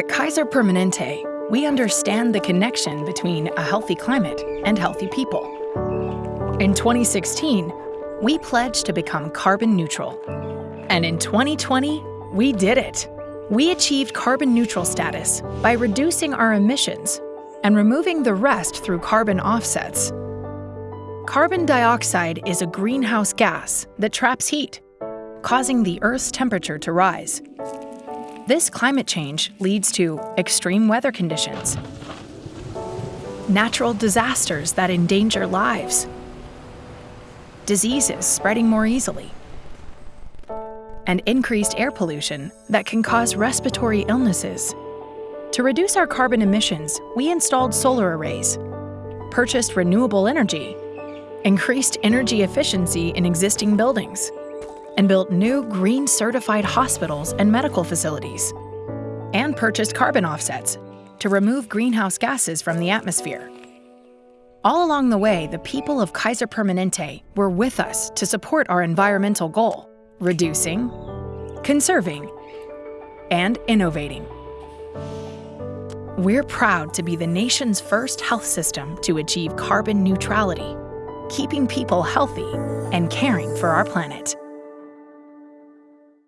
At Kaiser Permanente, we understand the connection between a healthy climate and healthy people. In 2016, we pledged to become carbon neutral. And in 2020, we did it. We achieved carbon neutral status by reducing our emissions and removing the rest through carbon offsets. Carbon dioxide is a greenhouse gas that traps heat, causing the Earth's temperature to rise. This climate change leads to extreme weather conditions, natural disasters that endanger lives, diseases spreading more easily, and increased air pollution that can cause respiratory illnesses. To reduce our carbon emissions, we installed solar arrays, purchased renewable energy, increased energy efficiency in existing buildings, and built new green certified hospitals and medical facilities, and purchased carbon offsets to remove greenhouse gases from the atmosphere. All along the way, the people of Kaiser Permanente were with us to support our environmental goal, reducing, conserving, and innovating. We're proud to be the nation's first health system to achieve carbon neutrality, keeping people healthy and caring for our planet.